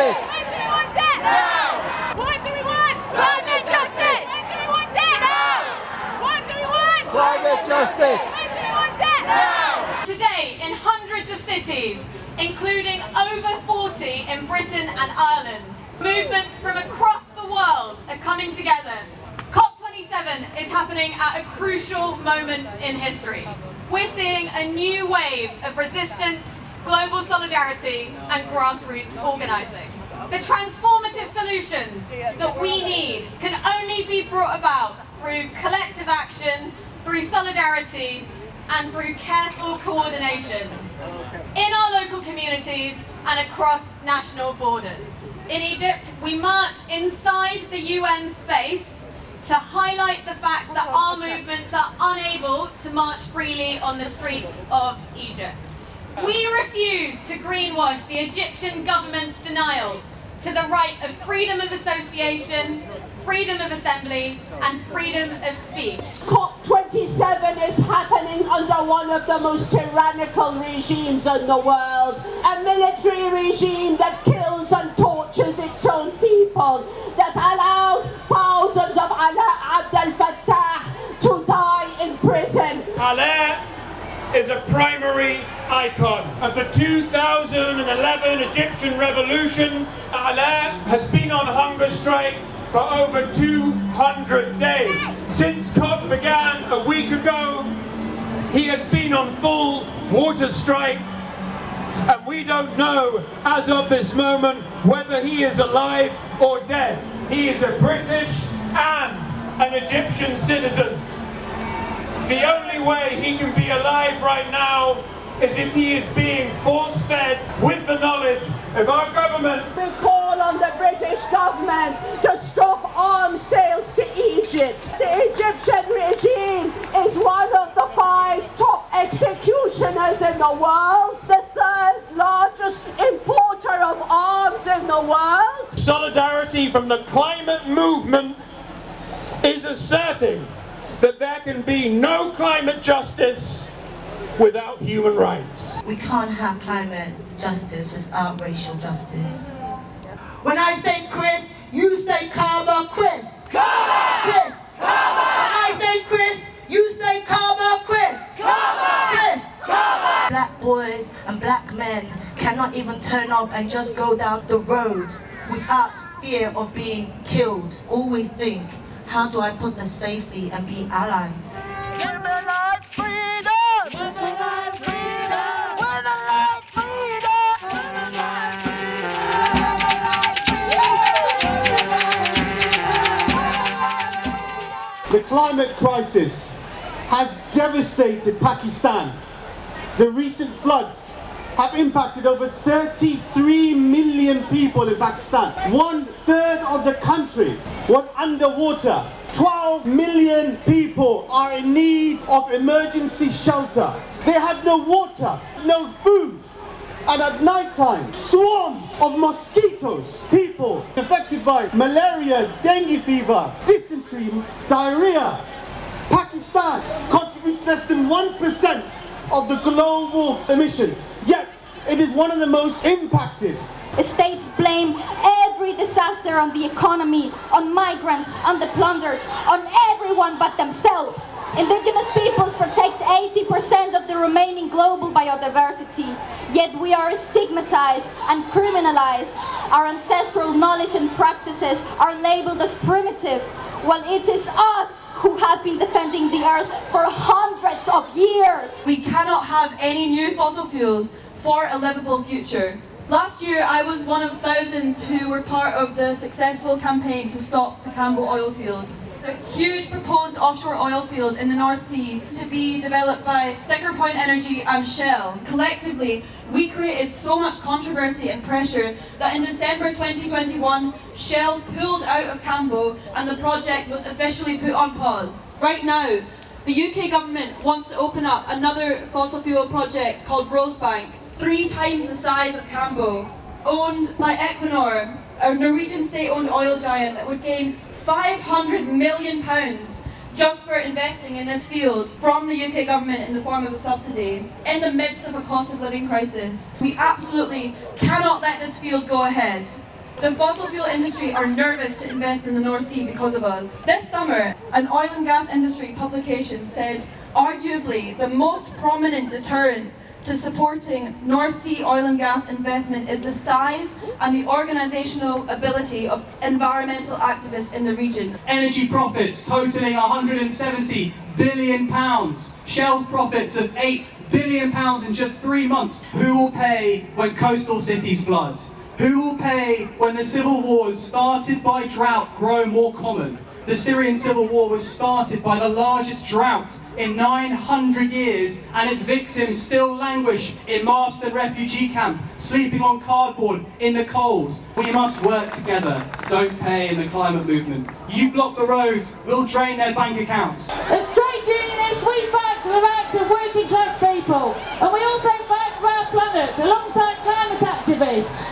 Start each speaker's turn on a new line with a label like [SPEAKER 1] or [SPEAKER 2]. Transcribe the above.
[SPEAKER 1] justice.
[SPEAKER 2] Climate justice.
[SPEAKER 1] Climate justice.
[SPEAKER 3] Today, in hundreds of cities, including over 40 in Britain and Ireland, movements from across the world are coming together. COP27 is happening at a crucial moment in history. We're seeing a new wave of resistance, global solidarity and grassroots organising. The transformative solutions that we need can only be brought about through collective action, through solidarity and through careful coordination in our local communities and across national borders. In Egypt, we march inside the UN space to highlight the fact that our movements are unable to march freely on the streets of Egypt. We refuse to greenwash the Egyptian government's denial to the right of freedom of association, freedom of assembly and freedom of speech.
[SPEAKER 4] COP27 is happening under one of the most tyrannical regimes in the world. A military regime that kills and tortures its own people, that allows thousands of Alaa Abdel
[SPEAKER 5] is a primary icon of the 2011 Egyptian revolution. Alaa has been on hunger strike for over 200 days. Since COP began a week ago, he has been on full water strike and we don't know as of this moment whether he is alive or dead. He is a British and an Egyptian citizen. The only way he can be alive right now is if he is being force-fed with the knowledge of our government.
[SPEAKER 4] We call on the British government to stop arms sales to Egypt. The Egyptian regime is one of the five top executioners in the world, the third largest importer of arms in the world.
[SPEAKER 5] Solidarity from the climate movement is asserting that there can be no climate justice without human rights.
[SPEAKER 6] We can't have climate justice without racial justice.
[SPEAKER 7] When I say Chris, you say Kaba Chris. Kaba! Chris. Kaba! When I say Chris, you say Kaba Chris. Kaba! Chris. Kaba!
[SPEAKER 6] Black boys and black men cannot even turn up and just go down the road without fear of being killed. Always think, how do I put the safety and be allies?
[SPEAKER 2] Give me life, freedom! Give me life, freedom! Give me life, freedom! Give me life,
[SPEAKER 8] The climate crisis has devastated Pakistan. The recent floods have impacted over 33 million people in Pakistan. One third of the country was underwater. 12 million people are in need of emergency shelter. They had no water, no food. And at night time, swarms of mosquitoes, people affected by malaria, dengue fever, dysentery, diarrhea. Pakistan contributes less than 1% of the global emissions, it is one of the most impacted.
[SPEAKER 9] States blame every disaster on the economy, on migrants, on the plundered, on everyone but themselves. Indigenous peoples protect 80% of the remaining global biodiversity, yet we are stigmatized and criminalized. Our ancestral knowledge and practices are labeled as primitive, while it is us who have been defending the earth for hundreds of years.
[SPEAKER 10] We cannot have any new fossil fuels for a livable future. Last year I was one of thousands who were part of the successful campaign to stop the Cambo oil fields. A huge proposed offshore oil field in the North Sea to be developed by Siccar Point Energy and Shell. Collectively, we created so much controversy and pressure that in December 2021, Shell pulled out of Cambo and the project was officially put on pause. Right now, the UK government wants to open up another fossil fuel project called Rosebank, three times the size of Cambo, owned by Equinor, a Norwegian state-owned oil giant that would gain 500 million pounds just for investing in this field from the UK government in the form of a subsidy in the midst of a cost of living crisis. We absolutely cannot let this field go ahead. The fossil fuel industry are nervous to invest in the North Sea because of us. This summer, an oil and gas industry publication said arguably the most prominent deterrent to supporting North Sea oil and gas investment is the size and the organisational ability of environmental activists in the region.
[SPEAKER 1] Energy profits totalling 170 billion pounds. Shell's profits of 8 billion pounds in just three months. Who will pay when coastal cities flood? Who will pay when the civil wars started by drought grow more common? The Syrian civil war was started by the largest drought in 900 years and its victims still languish in Manston refugee camp, sleeping on cardboard in the cold. We must work together, don't pay in the climate movement. You block the roads, we'll drain their bank accounts.
[SPEAKER 11] As trade unionists, we back the rights of working class people and we also fight for our planet alongside climate activists